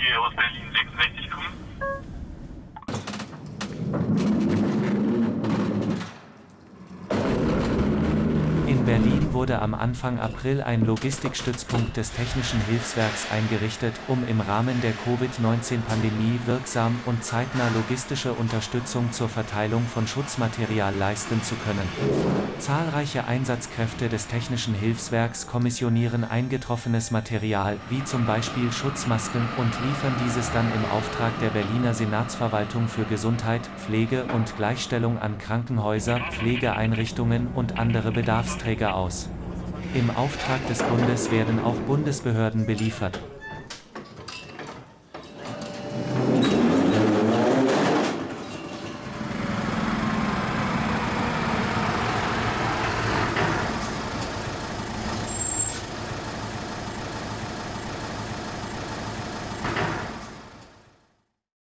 hier aus Berlin 66 kommen. Berlin wurde am Anfang April ein Logistikstützpunkt des Technischen Hilfswerks eingerichtet, um im Rahmen der Covid-19-Pandemie wirksam und zeitnah logistische Unterstützung zur Verteilung von Schutzmaterial leisten zu können. Zahlreiche Einsatzkräfte des Technischen Hilfswerks kommissionieren eingetroffenes Material, wie zum Beispiel Schutzmasken, und liefern dieses dann im Auftrag der Berliner Senatsverwaltung für Gesundheit, Pflege und Gleichstellung an Krankenhäuser, Pflegeeinrichtungen und andere Bedarfsträger aus. Im Auftrag des Bundes werden auch Bundesbehörden beliefert.